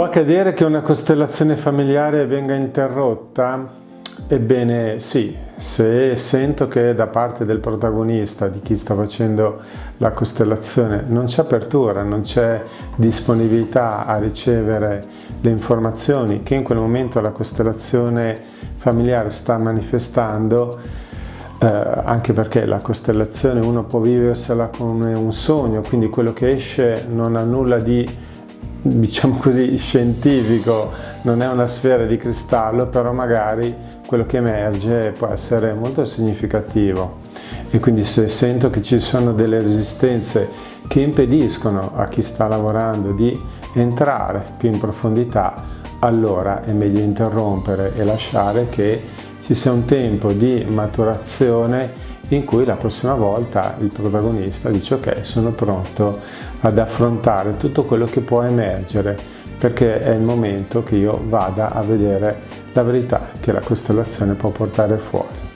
Può accadere che una costellazione familiare venga interrotta? Ebbene sì, se sento che da parte del protagonista, di chi sta facendo la costellazione, non c'è apertura, non c'è disponibilità a ricevere le informazioni che in quel momento la costellazione familiare sta manifestando, eh, anche perché la costellazione uno può viversela come un sogno, quindi quello che esce non ha nulla di diciamo così, scientifico, non è una sfera di cristallo, però magari quello che emerge può essere molto significativo. E quindi se sento che ci sono delle resistenze che impediscono a chi sta lavorando di entrare più in profondità, allora è meglio interrompere e lasciare che ci sia un tempo di maturazione in cui la prossima volta il protagonista dice ok sono pronto ad affrontare tutto quello che può emergere perché è il momento che io vada a vedere la verità che la costellazione può portare fuori.